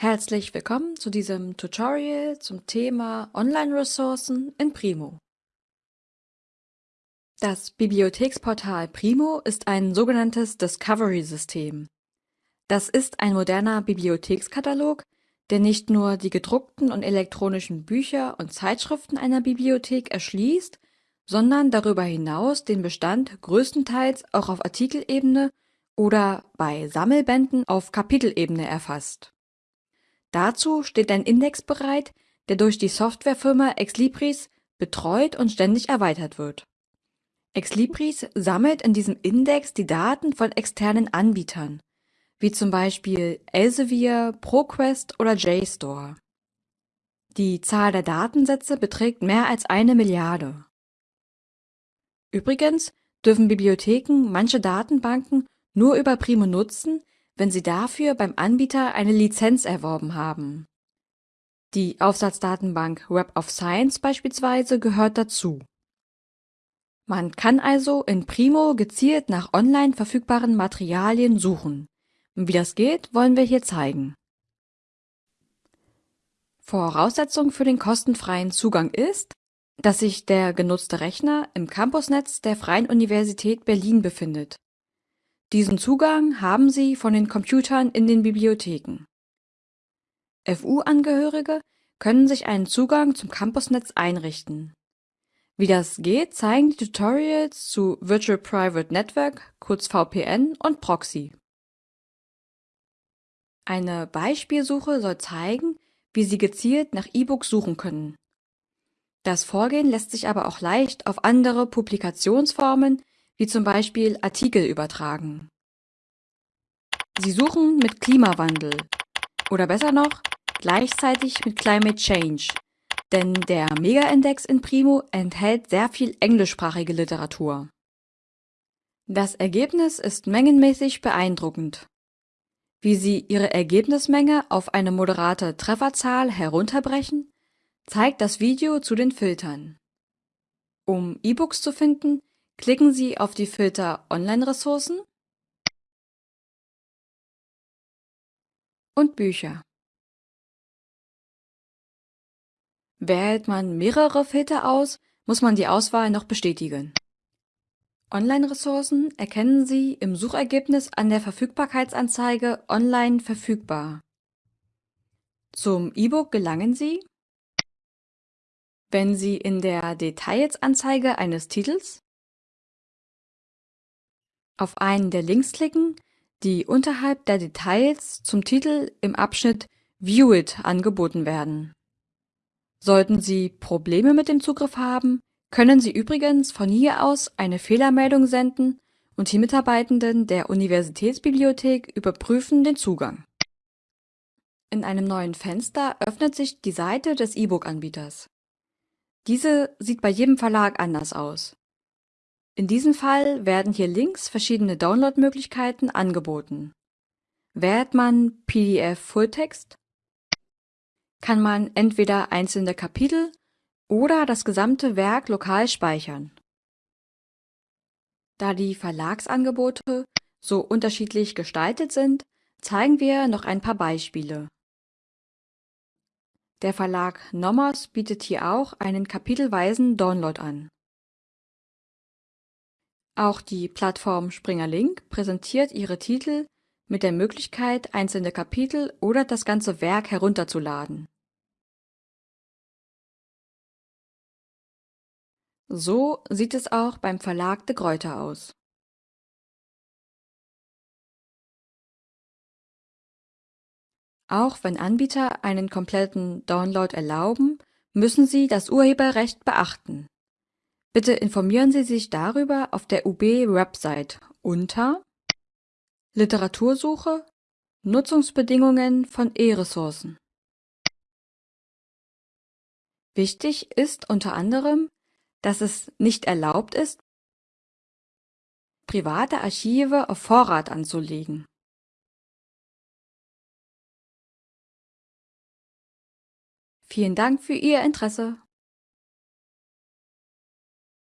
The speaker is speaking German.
Herzlich willkommen zu diesem Tutorial zum Thema Online-Ressourcen in Primo. Das Bibliotheksportal Primo ist ein sogenanntes Discovery-System. Das ist ein moderner Bibliothekskatalog, der nicht nur die gedruckten und elektronischen Bücher und Zeitschriften einer Bibliothek erschließt, sondern darüber hinaus den Bestand größtenteils auch auf Artikelebene oder bei Sammelbänden auf Kapitelebene erfasst. Dazu steht ein Index bereit, der durch die Softwarefirma Exlibris betreut und ständig erweitert wird. Exlibris sammelt in diesem Index die Daten von externen Anbietern, wie zum Beispiel Elsevier, ProQuest oder JSTOR. Die Zahl der Datensätze beträgt mehr als eine Milliarde. Übrigens dürfen Bibliotheken manche Datenbanken nur über Primo nutzen, wenn Sie dafür beim Anbieter eine Lizenz erworben haben. Die Aufsatzdatenbank Web of Science beispielsweise gehört dazu. Man kann also in Primo gezielt nach online verfügbaren Materialien suchen. Wie das geht, wollen wir hier zeigen. Voraussetzung für den kostenfreien Zugang ist, dass sich der genutzte Rechner im Campusnetz der Freien Universität Berlin befindet diesen Zugang haben sie von den Computern in den Bibliotheken. FU-Angehörige können sich einen Zugang zum Campusnetz einrichten. Wie das geht, zeigen die Tutorials zu Virtual Private Network, kurz VPN und Proxy. Eine Beispielsuche soll zeigen, wie Sie gezielt nach E-Books suchen können. Das Vorgehen lässt sich aber auch leicht auf andere Publikationsformen wie zum Beispiel Artikel übertragen. Sie suchen mit Klimawandel oder besser noch gleichzeitig mit Climate Change, denn der Mega-Index in Primo enthält sehr viel englischsprachige Literatur. Das Ergebnis ist mengenmäßig beeindruckend. Wie Sie Ihre Ergebnismenge auf eine moderate Trefferzahl herunterbrechen, zeigt das Video zu den Filtern. Um E-Books zu finden, Klicken Sie auf die Filter Online-Ressourcen und Bücher. Wählt man mehrere Filter aus, muss man die Auswahl noch bestätigen. Online-Ressourcen erkennen Sie im Suchergebnis an der Verfügbarkeitsanzeige Online verfügbar. Zum E-Book gelangen Sie, wenn Sie in der Details-Anzeige eines Titels auf einen der Links klicken, die unterhalb der Details zum Titel im Abschnitt View It angeboten werden. Sollten Sie Probleme mit dem Zugriff haben, können Sie übrigens von hier aus eine Fehlermeldung senden und die Mitarbeitenden der Universitätsbibliothek überprüfen den Zugang. In einem neuen Fenster öffnet sich die Seite des E-Book-Anbieters. Diese sieht bei jedem Verlag anders aus. In diesem Fall werden hier links verschiedene Downloadmöglichkeiten angeboten. Wählt man PDF Fulltext, kann man entweder einzelne Kapitel oder das gesamte Werk lokal speichern. Da die Verlagsangebote so unterschiedlich gestaltet sind, zeigen wir noch ein paar Beispiele. Der Verlag Nomos bietet hier auch einen kapitelweisen Download an. Auch die Plattform Springer Link präsentiert ihre Titel mit der Möglichkeit, einzelne Kapitel oder das ganze Werk herunterzuladen. So sieht es auch beim Verlag de Gruyter aus. Auch wenn Anbieter einen kompletten Download erlauben, müssen sie das Urheberrecht beachten Bitte informieren Sie sich darüber auf der UB-Website unter Literatursuche Nutzungsbedingungen von E-Ressourcen. Wichtig ist unter anderem, dass es nicht erlaubt ist, private Archive auf Vorrat anzulegen. Vielen Dank für Ihr Interesse.